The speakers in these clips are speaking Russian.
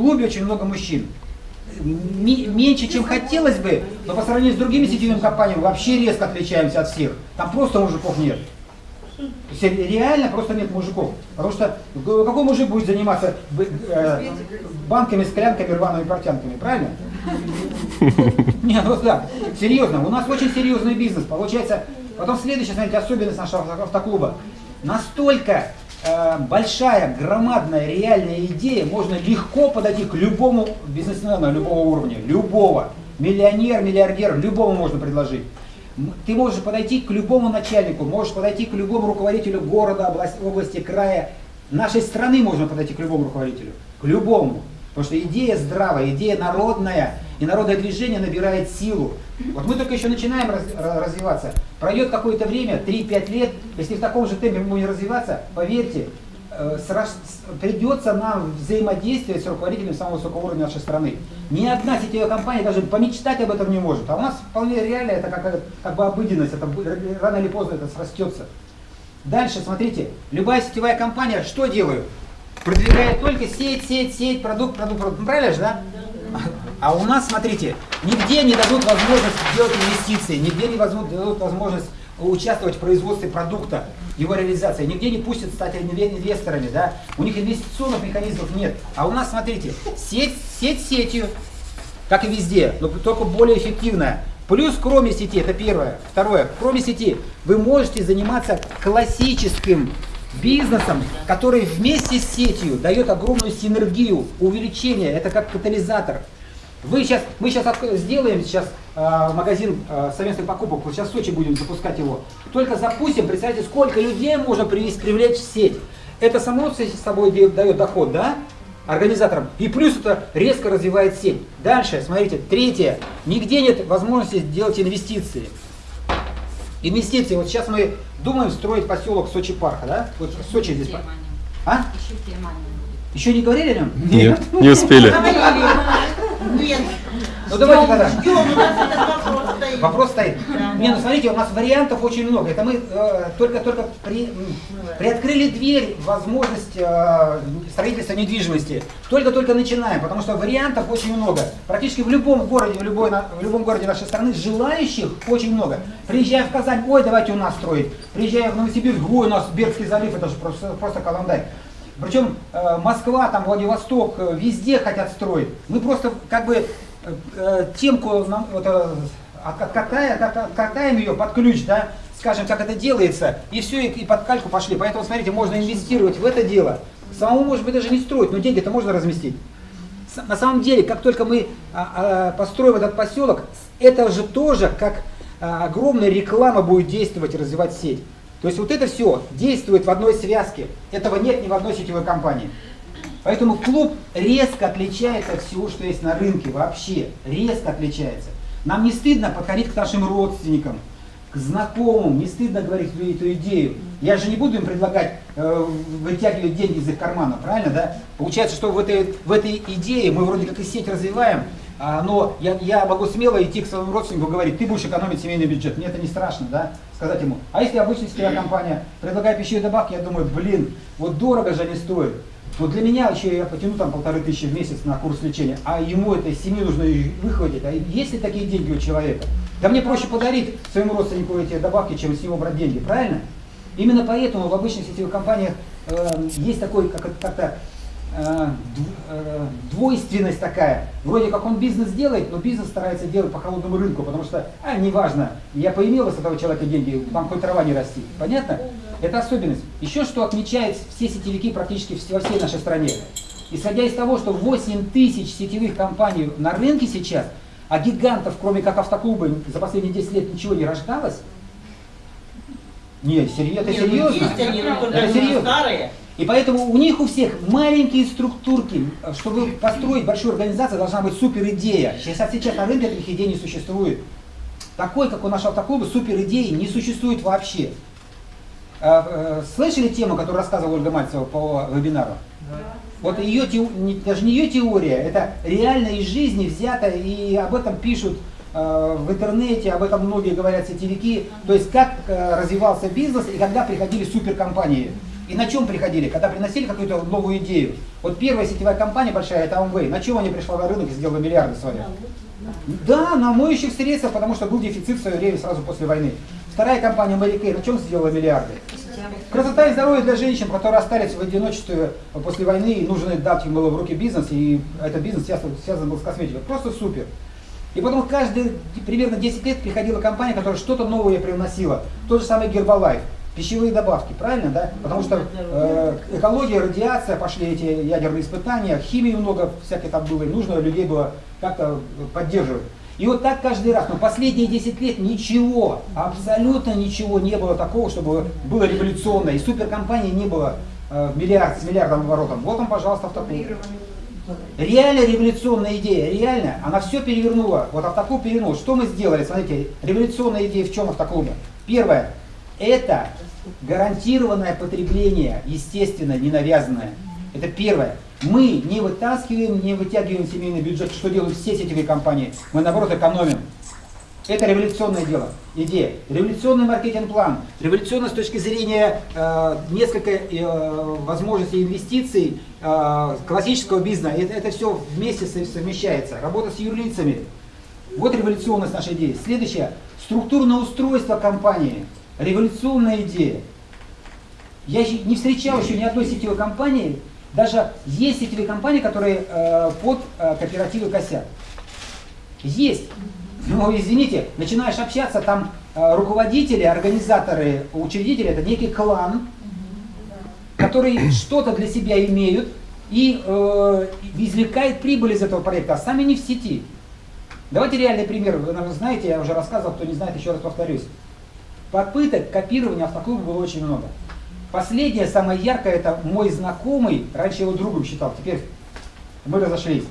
клубе очень много мужчин. Меньше, чем хотелось бы, но по сравнению с другими сетевыми компаниями вообще резко отличаемся от всех. Там просто мужиков нет. Реально просто нет мужиков. Потому что какой мужик будет заниматься э, банками, склянками, рваными портянками, правильно? Нет, ну да, серьезно, у нас очень серьезный бизнес. Получается, потом следующая, смотрите, особенность нашего автоклуба. Настолько большая, громадная, реальная идея, можно легко подойти к любому бизнесмену любого уровня, любого. Миллионер, миллиардер, любому можно предложить. Ты можешь подойти к любому начальнику, можешь подойти к любому руководителю города, области, области края. Нашей страны можно подойти к любому руководителю, к любому. Потому что идея здравая, идея народная, и народное движение набирает силу. Вот мы только еще начинаем раз, развиваться. Пройдет какое-то время, 3-5 лет, если в таком же темпе мы будем развиваться, поверьте, э, придется нам взаимодействовать с руководителем самого высокого уровня нашей страны. Ни одна сетевая компания даже помечтать об этом не может. А у нас вполне реально это как, как бы обыденность, это рано или поздно это срастется. Дальше, смотрите, любая сетевая компания что делает? продвигает только сеть, сеть, сеть, продукт, продукт, продукт. Ну, правильно же, да? А у нас, смотрите, нигде не дадут возможность делать инвестиции, нигде не дадут возможность участвовать в производстве продукта, его реализации, нигде не пустят стать инвесторами, да? У них инвестиционных механизмов нет. А у нас, смотрите, сеть, сеть сетью, как и везде, но только более эффективная. Плюс, кроме сети, это первое. Второе, кроме сети, вы можете заниматься классическим бизнесом, который вместе с сетью дает огромную синергию, увеличение, это как катализатор. Вы сейчас, мы сейчас сделаем сейчас э, магазин э, совместных покупок, вот сейчас в Сочи будем запускать его. Только запустим, представьте, сколько людей можно привести, привлечь в сеть. Это само с собой дает доход, да, организаторам. И плюс это резко развивает сеть. Дальше, смотрите, третье. Нигде нет возможности сделать инвестиции. Инвестиции. Вот сейчас мы думаем строить поселок Сочи Парка, да? Вот в Сочи здесь. А? Еще не говорили о нем? Нет, не успели. Нет. Ну давайте тогда. Вопрос стоит. Да. Не, ну смотрите, у нас вариантов очень много. Это мы э, только только при, приоткрыли дверь возможность э, строительства недвижимости. Только-только начинаем, потому что вариантов очень много. Практически в любом городе, в, любой, в любом городе нашей страны желающих очень много. Приезжая в Казань, ой, давайте у нас строить. Приезжая в Новосибирск, ой, у нас Бердский залив, это же просто, просто Колондай. Причем э, Москва, там Владивосток, э, везде хотят строить. Мы просто как бы э, э темку нам, вот, э, откатаем, откатаем ее под ключ, да, скажем, как это делается, и все, и, и под кальку пошли. Поэтому, смотрите, можно инвестировать в это дело. Самому, может быть, даже не строить, но деньги-то можно разместить. На самом деле, как только мы а, а, построим этот поселок, это же тоже как а, огромная реклама будет действовать и развивать сеть. То есть вот это все действует в одной связке. Этого нет ни в одной сетевой компании. Поэтому клуб резко отличается от всего, что есть на рынке вообще. Резко отличается. Нам не стыдно подходить к нашим родственникам, к знакомым, не стыдно говорить эту идею. Я же не буду им предлагать э, вытягивать деньги из их кармана, правильно, да? Получается, что в этой, в этой идее мы вроде как и сеть развиваем, а, но я, я могу смело идти к своему родственнику и говорить, ты будешь экономить семейный бюджет. Мне это не страшно, да, сказать ему. А если обычная сетевая компания предлагает пищевые добавки, я думаю, блин, вот дорого же они стоят. Вот для меня еще я потяну там полторы тысячи в месяц на курс лечения, а ему это из семьи нужно выхватить. А есть ли такие деньги у человека? Да мне проще подарить своему родственнику эти добавки, чем с него брать деньги, правильно? Именно поэтому в обычных сетевых компаниях э, есть такой как-то как Э, э, двойственность такая. Вроде как он бизнес делает, но бизнес старается делать по холодному рынку, потому что, а, неважно, я поимела с этого человека деньги, там хоть трава не расти. Понятно? Это особенность. Еще что отмечает все сетевики практически во всей нашей стране. Исходя из того, что 8 тысяч сетевых компаний на рынке сейчас, а гигантов, кроме как автоклубы, за последние 10 лет ничего не рождалось, не, серьезно, это ну серьезно. Есть они, это серьезно. Старые. И поэтому у них у всех маленькие структурки. Чтобы построить большую организацию, должна быть супер идея. Сейчас, сейчас на рынке таких идей не существует. Такой, как у нашего автоклуба, супер идеи не существует вообще. А, э, слышали тему, которую рассказывала Ольга Мальцева по вебинару? Да. Вот ее, даже не ее теория, это реально из жизни взято, и об этом пишут в интернете, об этом многие говорят сетевики. То есть как э, развивался бизнес и когда приходили суперкомпании. И на чем приходили? Когда приносили какую-то новую идею. Вот первая сетевая компания большая, это Amway. На чем они пришла на рынок и сделала миллиарды свои? Да, на моющих средствах, потому что был дефицит в свое время сразу после войны. Вторая компания Mary на чем сделала миллиарды? Красота и здоровье для женщин, которые остались в одиночестве после войны, и нужно дать им было в руки бизнес, и этот бизнес связан был с косметикой. Просто супер. И потом каждые примерно 10 лет приходила компания, которая что-то новое привносила. Тот же самый Гербалайф. Пищевые добавки, правильно, да? Потому что э, экология, радиация, пошли эти ядерные испытания, химии много всякой там было, и нужно людей было как-то поддерживать. И вот так каждый раз. Но последние 10 лет ничего, абсолютно ничего не было такого, чтобы было революционно. И суперкомпании не было э, миллиард, с миллиардом оборотом. Вот он, пожалуйста, автоклуб. Реально революционная идея, реально. Она все перевернула. Вот автоклуб перевернул. Что мы сделали? Смотрите, революционная идея в чем автоклуба? Первое. Это гарантированное потребление, естественно, не навязанное. Это первое. Мы не вытаскиваем, не вытягиваем семейный бюджет, что делают все сетевые компании. Мы, наоборот, экономим. Это революционное дело, идея. Революционный маркетинг-план. Революционно с точки зрения э, несколько э, возможностей инвестиций э, классического бизнеса. Это, это все вместе совмещается. Работа с юрлицами. Вот революционность нашей идеи. Следующее. Структурное устройство компании. Революционная идея. Я не встречал еще ни одной сетевой компании, даже есть сетевые компании, которые э, под э, кооперативы косят. Есть. Но извините, начинаешь общаться, там э, руководители, организаторы, учредители, это некий клан, который что-то для себя имеют и э, извлекает прибыль из этого проекта, а сами не в сети. Давайте реальный пример. Вы, наверное, знаете, я уже рассказывал, кто не знает, еще раз повторюсь. Попыток копирования автоклуба было очень много. Последнее, самое яркое, это мой знакомый, раньше его другом считал, теперь мы разошлись.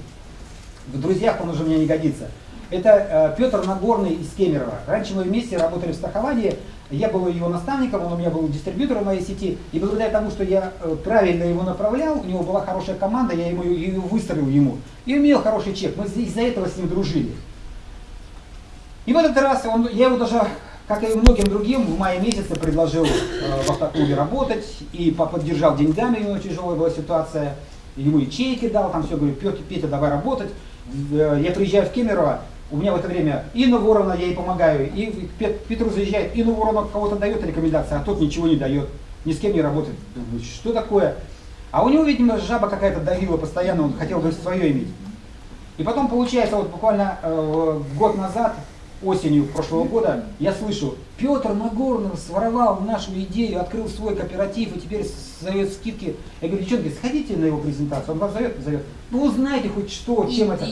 В друзьях он уже мне не годится. Это э, Петр Нагорный из Кемерово. Раньше мы вместе работали в страховании, я был его наставником, он у меня был дистрибьютором моей сети, и благодаря тому, что я э, правильно его направлял, у него была хорошая команда, я ему ее выстроил ему, и имел хороший чек, мы из-за этого с ним дружили. И в этот раз он, я его даже как и многим другим, в мае месяце предложил э, в автоклубе работать и поддержал деньгами, у него тяжелая была ситуация. Ему и чеки дал, там все, говорю, Петя, Петя, давай работать. Э, я приезжаю в Кемерово, у меня в это время Инна Ворона, я ей помогаю, и Петру заезжает, Инна Ворона кого-то дает рекомендации, а тот ничего не дает, ни с кем не работает. Думаю, что такое? А у него, видимо, жаба какая-то давила постоянно, он хотел бы свое иметь. И потом получается, вот буквально э, год назад осенью прошлого года, я слышу, Петр Нагорнов своровал нашу идею, открыл свой кооператив и теперь зовет скидки. Я говорю, девчонки, сходите на его презентацию, он вас зовет, зовет. Ну узнайте хоть что, чем Идите. это.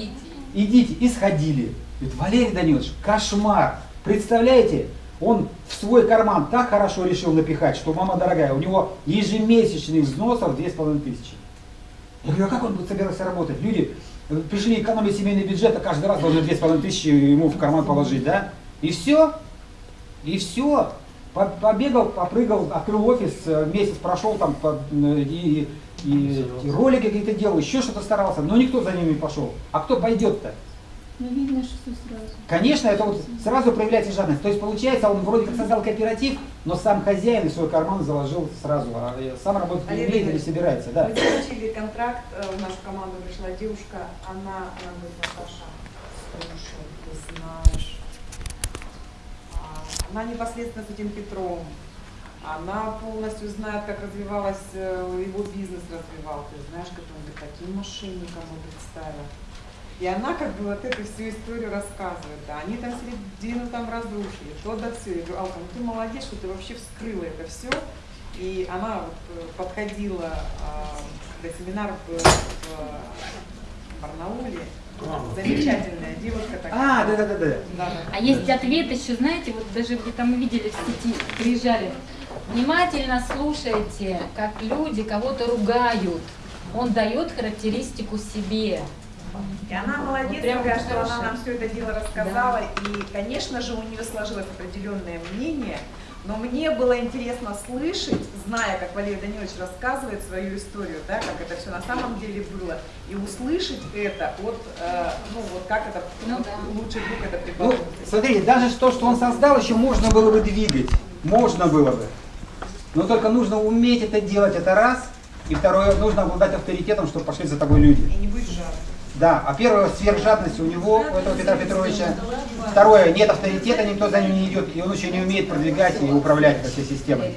Идите. И сходили. Говорит, Валерий Данилович, кошмар. Представляете, он в свой карман так хорошо решил напихать, что, мама дорогая, у него ежемесячных взносов 2500. Я говорю, а как он будет собираться работать? Люди пришли экономить семейный бюджет, а каждый раз должны 2500 ему в карман положить, да? И все. И все. Побегал, попрыгал, открыл офис, э, месяц прошел там и, и, и ролики какие-то делал, еще что-то старался, но никто за ними не пошел. А кто пойдет-то? Ну, видно, что сразу. Конечно, это вот сразу проявляется жадность. То есть получается, он вроде как создал кооператив, но сам хозяин в свой карман заложил сразу, а сам работать не умеет или собирается. Да. Мы заключили контракт, э, в нашу команду пришла девушка, она, она говорит, Наташа, слушай, ты знаешь, а, она непосредственно с этим Петром, она полностью знает, как развивалась, э, его бизнес развивал. Ты знаешь, как он таким мошенником он представил. И она как бы вот эту всю историю рассказывает. Да, они там середину там разрушили, то да все. Я говорю, Алка, ну ты молодец, что ты вообще вскрыла это все. И она вот э, подходила, а, когда семинар был в Барнауле, Замечательная девушка такая. А, да, да, да, да. А есть ответ еще, знаете, вот даже вы там увидели в сети, приезжали. Внимательно слушайте, как люди кого-то ругают. Он дает характеристику себе. И она молодец, вот такая, что она нам все это дело рассказала. Да. И, конечно же, у нее сложилось определенное мнение. Но мне было интересно слышать, зная, как Валерий Данилович рассказывает свою историю, да, как это все на самом деле было, и услышать это от, э, ну вот как это, ну, да. лучший друг это преподносит. Ну, смотрите, даже то, что он создал, еще можно было бы двигать. Можно было бы. Но только нужно уметь это делать, это раз. И второе, нужно обладать авторитетом, чтобы пошли за тобой люди. И не быть жадным. Да, а первое, сверхжадность у него, у этого Петра Петровича. Второе, нет авторитета, никто за ним не идет, и он еще не умеет продвигать и управлять этой системой.